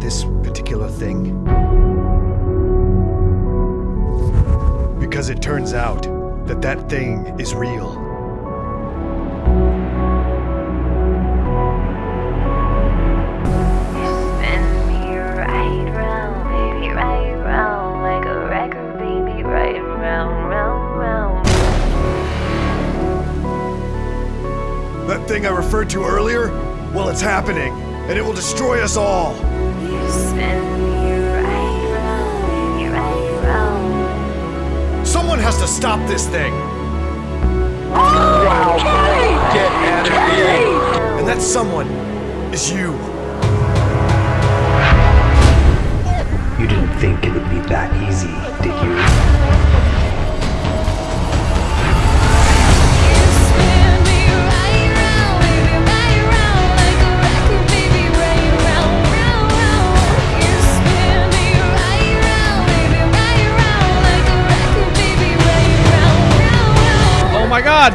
this particular thing? Because it turns out that that thing is real. Spin me right round, baby, right round like a record, baby, right round, round, round. That thing I referred to earlier? Well, it's happening, and it will destroy us all. You spin me right round, baby, right round. Someone has to stop this thing. And that someone is you. You didn't think it would be that easy, did you? You my god!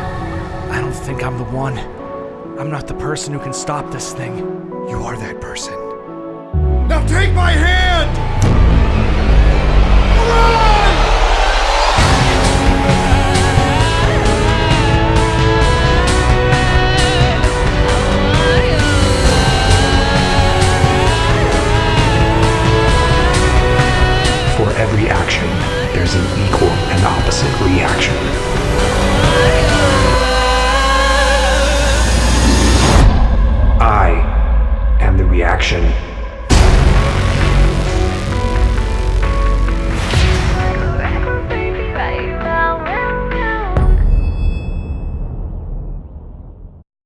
I don't think I'm the one. I'm not the person who can stop this thing. You are that person. Now take my hand! Run! For every action, there's an equal Reaction